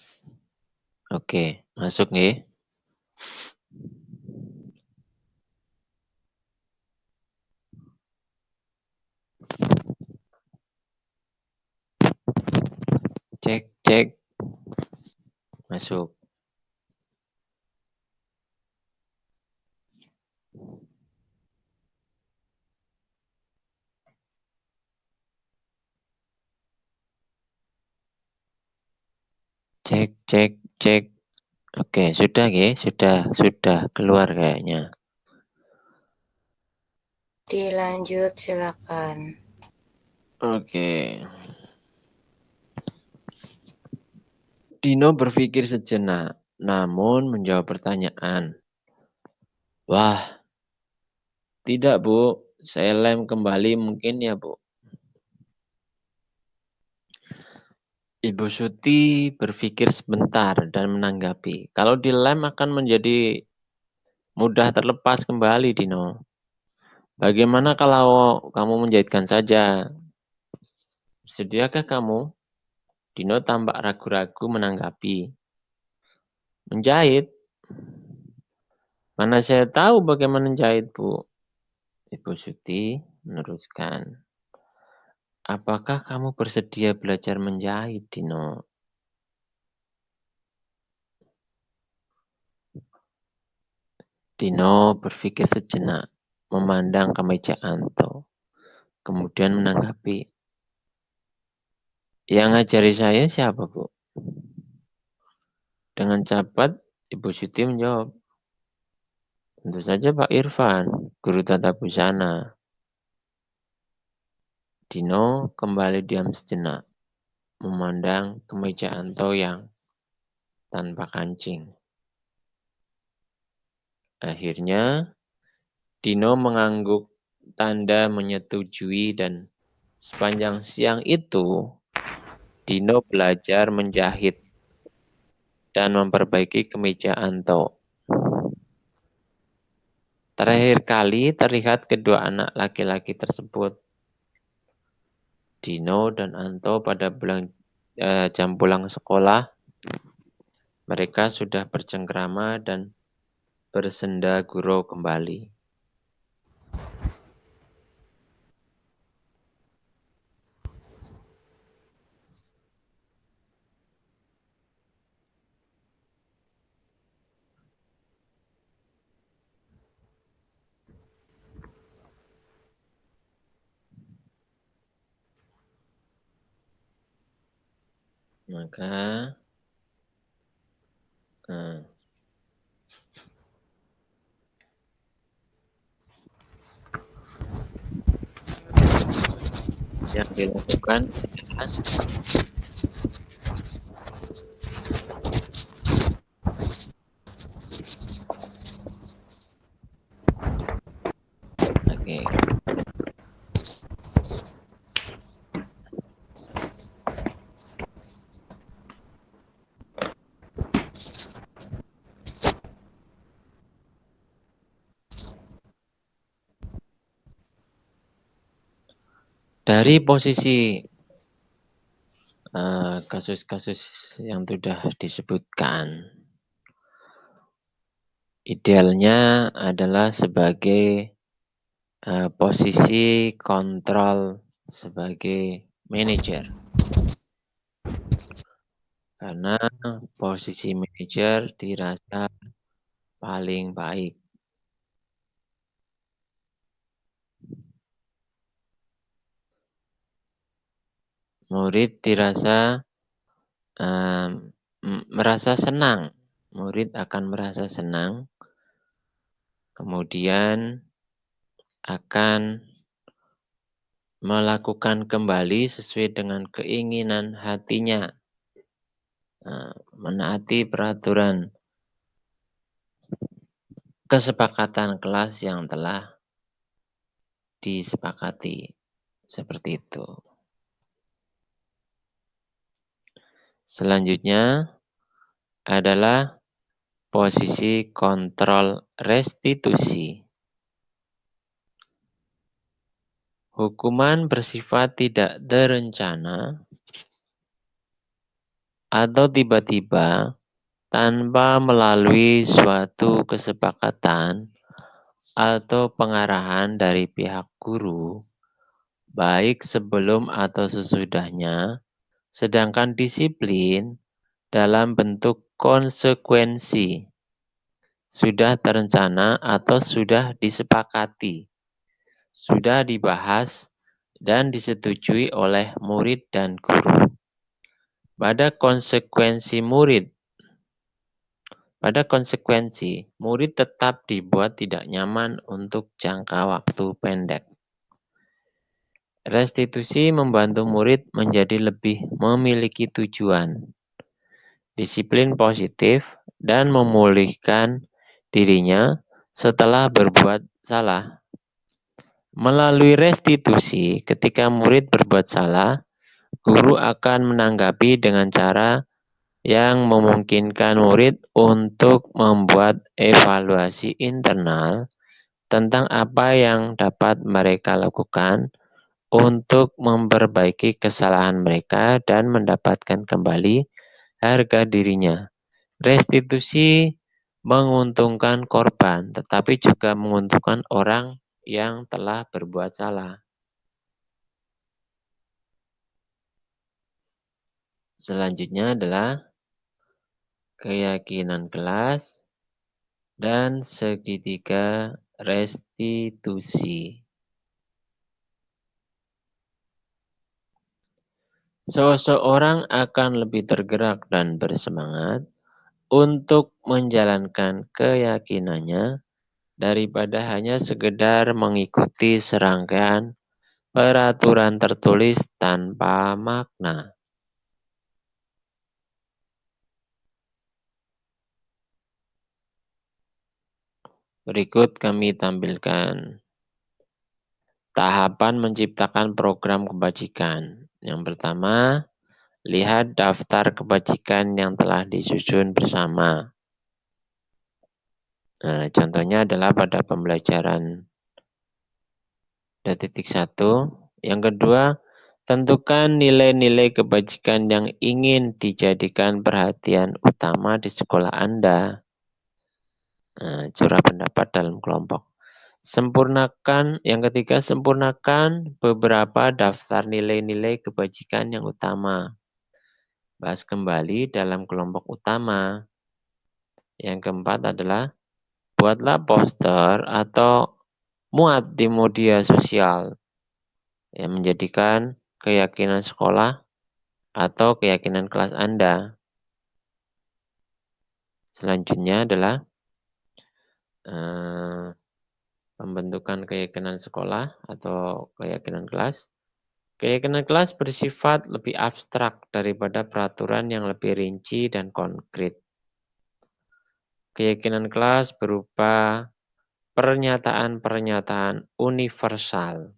Oke, masuk nih. Cek, cek. Masuk. Cek, cek, cek. Oke, sudah ya, sudah, sudah keluar kayaknya. Dilanjut, silakan. Oke. Dino berpikir sejenak, namun menjawab pertanyaan. Wah, tidak Bu, saya lem kembali mungkin ya Bu. Ibu Suti berpikir sebentar dan menanggapi. Kalau dilem akan menjadi mudah terlepas kembali, Dino. Bagaimana kalau kamu menjahitkan saja? Sediakah kamu? Dino tampak ragu-ragu menanggapi. Menjahit? Mana saya tahu bagaimana menjahit, Bu? Ibu Suti meneruskan. Apakah kamu bersedia belajar menjahit, Dino? Dino berpikir sejenak, memandang ke meja Anto, kemudian menanggapi. Yang ngajari saya siapa, Bu? Dengan cepat, Ibu Siti menjawab. Tentu saja Pak Irfan, guru tata busana. Dino kembali diam sejenak, memandang ke meja Anto yang tanpa kancing. Akhirnya, Dino mengangguk tanda menyetujui dan sepanjang siang itu, Dino belajar menjahit dan memperbaiki kemeja Anto. Terakhir kali terlihat kedua anak laki-laki tersebut Dino dan Anto pada bulan, eh, jam pulang sekolah, mereka sudah bercengkrama dan bersenda gurau kembali. Maka nah, yang dilakukan adalah Oke. Dari posisi eh, kasus-kasus yang sudah disebutkan, idealnya adalah sebagai uh, posisi kontrol sebagai manajer. Karena posisi manajer dirasa paling baik. Murid dirasa um, merasa senang. Murid akan merasa senang. Kemudian akan melakukan kembali sesuai dengan keinginan hatinya. Menaati peraturan kesepakatan kelas yang telah disepakati. Seperti itu. Selanjutnya adalah posisi kontrol restitusi. Hukuman bersifat tidak terencana atau tiba-tiba tanpa melalui suatu kesepakatan atau pengarahan dari pihak guru, baik sebelum atau sesudahnya, sedangkan disiplin dalam bentuk konsekuensi sudah terencana atau sudah disepakati sudah dibahas dan disetujui oleh murid dan guru. Pada konsekuensi murid, pada konsekuensi, murid tetap dibuat tidak nyaman untuk jangka waktu pendek. Restitusi membantu murid menjadi lebih memiliki tujuan, disiplin positif, dan memulihkan dirinya setelah berbuat salah. Melalui restitusi, ketika murid berbuat salah, guru akan menanggapi dengan cara yang memungkinkan murid untuk membuat evaluasi internal tentang apa yang dapat mereka lakukan untuk memperbaiki kesalahan mereka dan mendapatkan kembali harga dirinya. Restitusi menguntungkan korban, tetapi juga menguntungkan orang yang telah berbuat salah. Selanjutnya adalah keyakinan kelas dan segitiga restitusi. Seseorang akan lebih tergerak dan bersemangat untuk menjalankan keyakinannya daripada hanya sekedar mengikuti serangkaian peraturan tertulis tanpa makna. Berikut kami tampilkan tahapan menciptakan program kebajikan. Yang pertama, lihat daftar kebajikan yang telah disusun bersama. Nah, contohnya adalah pada pembelajaran titik satu. Yang kedua, tentukan nilai-nilai kebajikan yang ingin dijadikan perhatian utama di sekolah Anda. Nah, curah pendapat dalam kelompok. Sempurnakan, yang ketiga, sempurnakan beberapa daftar nilai-nilai kebajikan yang utama. Bahas kembali dalam kelompok utama. Yang keempat adalah buatlah poster atau muat di media sosial yang menjadikan keyakinan sekolah atau keyakinan kelas Anda. Selanjutnya adalah eh, pembentukan keyakinan sekolah atau keyakinan kelas. Keyakinan kelas bersifat lebih abstrak daripada peraturan yang lebih rinci dan konkret. Keyakinan kelas berupa pernyataan-pernyataan universal.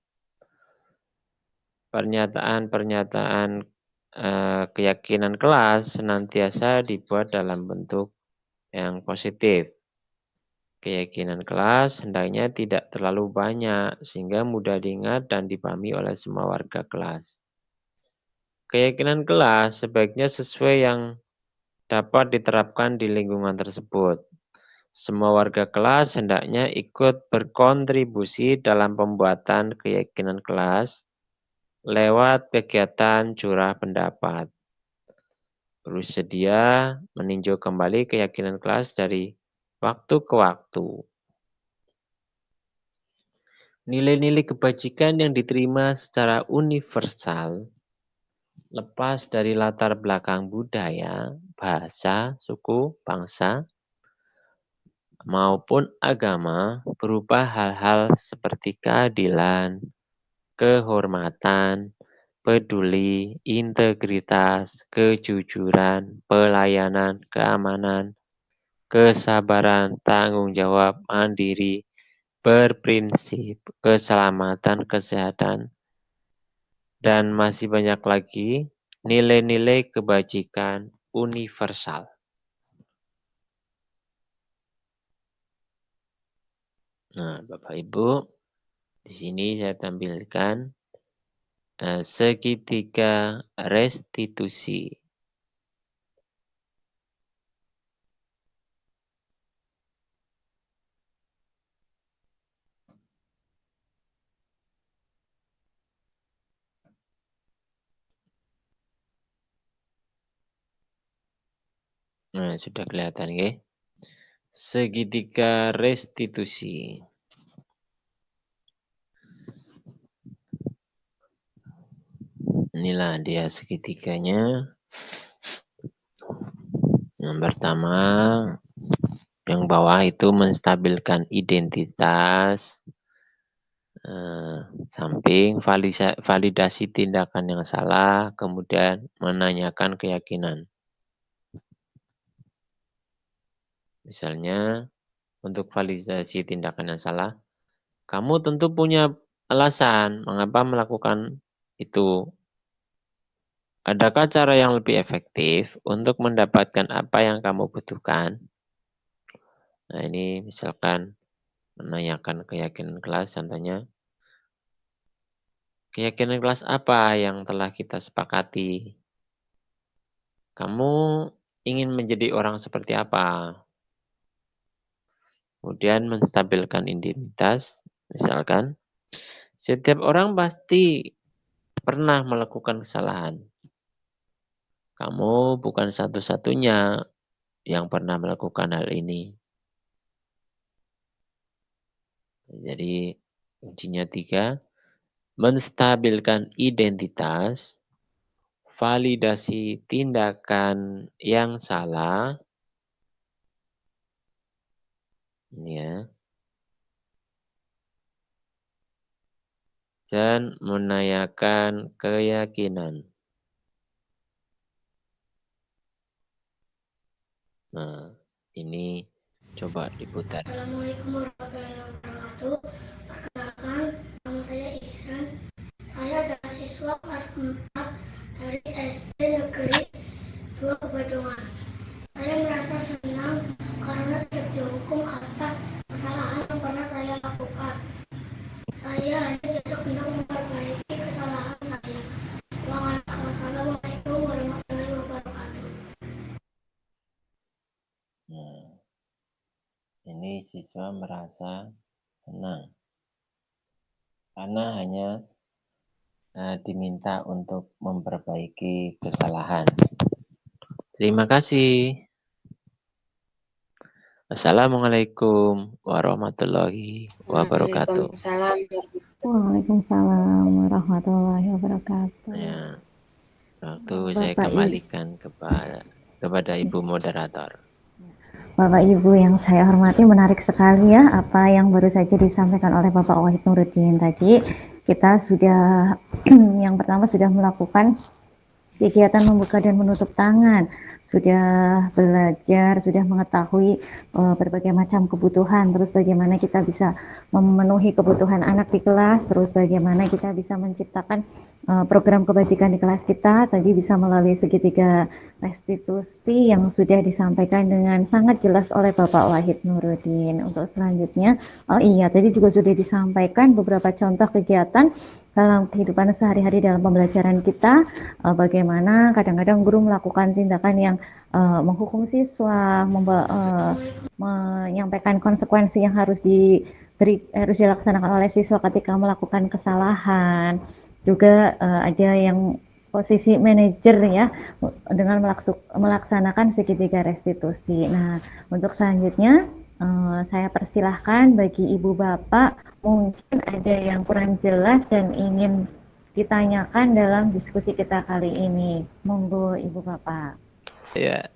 Pernyataan-pernyataan eh, keyakinan kelas senantiasa dibuat dalam bentuk yang positif. Keyakinan kelas hendaknya tidak terlalu banyak sehingga mudah diingat dan dipahami oleh semua warga kelas. Keyakinan kelas sebaiknya sesuai yang dapat diterapkan di lingkungan tersebut. Semua warga kelas hendaknya ikut berkontribusi dalam pembuatan keyakinan kelas lewat kegiatan curah pendapat. Bersedia meninjau kembali keyakinan kelas dari waktu ke waktu. Nilai-nilai kebajikan yang diterima secara universal lepas dari latar belakang budaya, bahasa, suku, bangsa, maupun agama berupa hal-hal seperti keadilan, kehormatan, peduli, integritas, kejujuran, pelayanan, keamanan, kesabaran, tanggung jawab, mandiri, berprinsip, keselamatan, kesehatan, dan masih banyak lagi nilai-nilai kebajikan universal. Nah, Bapak Ibu, di sini saya tampilkan uh, segitiga restitusi. Nah, sudah kelihatan ya. Segitiga restitusi. Inilah dia segitiganya. Yang pertama, yang bawah itu menstabilkan identitas. Uh, samping validasi tindakan yang salah, kemudian menanyakan keyakinan. Misalnya, untuk validasi tindakan yang salah, kamu tentu punya alasan mengapa melakukan itu. Adakah cara yang lebih efektif untuk mendapatkan apa yang kamu butuhkan? Nah, ini misalkan menanyakan keyakinan kelas, contohnya, keyakinan kelas apa yang telah kita sepakati? Kamu ingin menjadi orang seperti apa? Kemudian menstabilkan identitas, misalkan setiap orang pasti pernah melakukan kesalahan. Kamu bukan satu-satunya yang pernah melakukan hal ini. Jadi kuncinya tiga, menstabilkan identitas, validasi tindakan yang salah, ya. Dan menanyakan keyakinan. Nah, ini coba diputar. Assalamualaikum warahmatullahi wabarakatuh. Perkenalkan, nama saya Ihsan. Saya adalah siswa kelas 4 dari SD Negeri 2 Kebajungan. Saya merasa senang siswa merasa senang karena hanya uh, diminta untuk memperbaiki kesalahan. Terima kasih. Assalamualaikum warahmatullahi wabarakatuh. Waalaikumsalam warahmatullahi wabarakatuh. Ya, waktu Bapak saya kembalikan kepada kepada Ibu moderator. Bapak Ibu yang saya hormati menarik sekali ya apa yang baru saja disampaikan oleh Bapak Wahid Nuruddin tadi. Kita sudah [CLEARS THROAT] yang pertama sudah melakukan kegiatan membuka dan menutup tangan sudah belajar, sudah mengetahui uh, berbagai macam kebutuhan, terus bagaimana kita bisa memenuhi kebutuhan anak di kelas, terus bagaimana kita bisa menciptakan uh, program kebajikan di kelas kita, tadi bisa melalui segitiga restitusi yang sudah disampaikan dengan sangat jelas oleh Bapak Wahid Nuruddin. Untuk selanjutnya, oh iya, tadi juga sudah disampaikan beberapa contoh kegiatan dalam kehidupan sehari-hari dalam pembelajaran kita uh, bagaimana kadang-kadang guru melakukan tindakan yang uh, menghukum siswa uh, menyampaikan konsekuensi yang harus diberi harus dilaksanakan oleh siswa ketika melakukan kesalahan juga uh, ada yang posisi manajer ya dengan melaksanakan segitiga restitusi. Nah, untuk selanjutnya uh, saya persilahkan bagi ibu bapak mungkin ada yang kurang jelas dan ingin ditanyakan dalam diskusi kita kali ini. Monggo Ibu Bapak. Ya.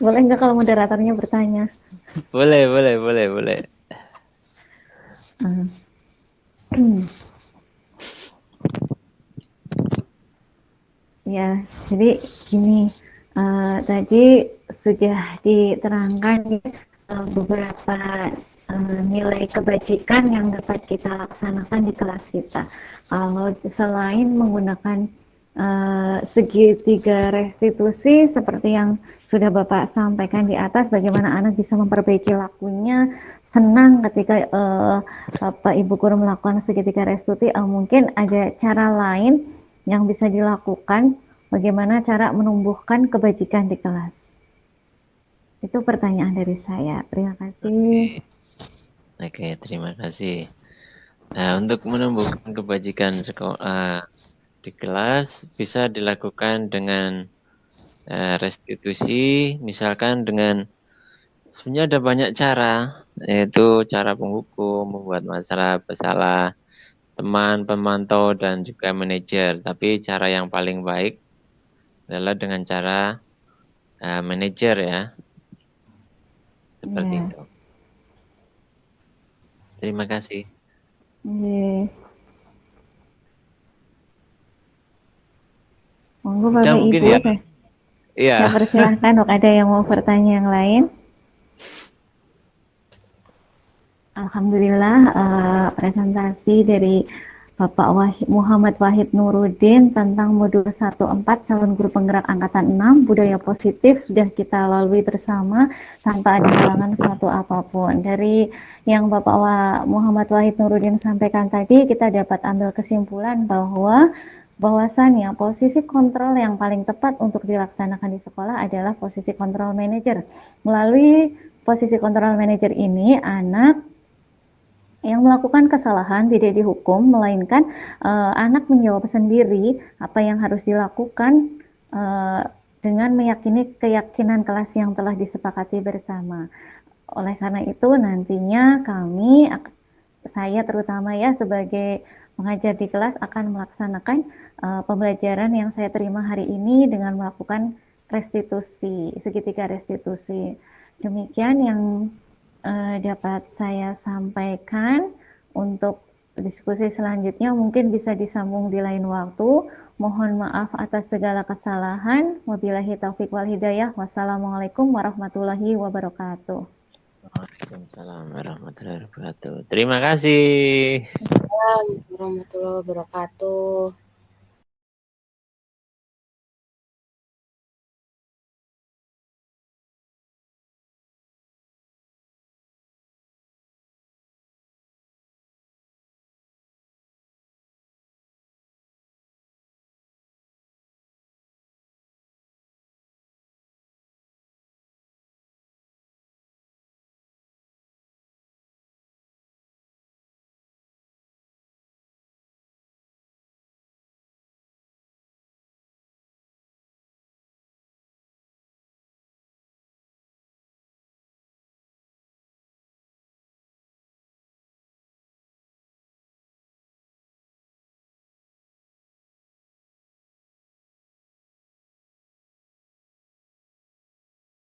Boleh nggak kalau moderatornya bertanya? Boleh, boleh, boleh, boleh. Uh. [CLEARS THROAT] ya, jadi gini, uh, tadi sudah diterangkan uh, beberapa Eh, nilai kebajikan yang dapat kita laksanakan di kelas kita. Kalau selain menggunakan eh, segitiga restitusi seperti yang sudah Bapak sampaikan di atas, bagaimana anak bisa memperbaiki lakunya, senang ketika eh, Bapak Ibu guru melakukan segitiga restitusi, eh, mungkin ada cara lain yang bisa dilakukan, bagaimana cara menumbuhkan kebajikan di kelas. Itu pertanyaan dari saya. Terima kasih. Oke, terima kasih. Nah, untuk menumbuhkan kebajikan sekolah di kelas bisa dilakukan dengan eh, restitusi, misalkan dengan sebenarnya ada banyak cara, yaitu cara penghukum, membuat masalah bersalah, teman, pemantau, dan juga manajer. Tapi cara yang paling baik adalah dengan cara uh, manajer ya. Seperti Iya. itu. Terima kasih. Iya. Monggo Udah Bapak mungkin Ibu, ya? saya, Iya. saya persilahkan dok ada yang mau bertanya yang lain. Alhamdulillah eh, presentasi dari Bapak Wahid, Muhammad Wahid Nuruddin tentang modul 14 calon guru penggerak angkatan 6 budaya positif sudah kita lalui bersama tanpa ada halangan suatu apa pun. Dari yang Bapak Wa- Muhammad Wahid Nuruddin sampaikan tadi kita dapat ambil kesimpulan bahwa bahwasannya posisi kontrol yang paling tepat untuk dilaksanakan di sekolah adalah posisi kontrol manajer. Melalui posisi kontrol manajer ini anak yang melakukan kesalahan tidak dihukum, melainkan eh, anak menjawab sendiri apa yang harus dilakukan eh, dengan meyakini keyakinan kelas yang telah disepakati bersama. Oleh karena itu nantinya kami, saya terutama ya sebagai pengajar di kelas akan melaksanakan eh, pembelajaran yang saya terima hari ini dengan melakukan restitusi, segitiga restitusi. Demikian yang eh, dapat saya sampaikan untuk diskusi selanjutnya mungkin bisa disambung di lain waktu. Mohon maaf atas segala kesalahan. Wabillahi taufik wal hidayah. Wassalamualaikum warahmatullahi wabarakatuh. Waalaikumsalam warahmatullahi wabarakatuh. Terima kasih. Assalamualaikum warahmatullahi wabarakatuh.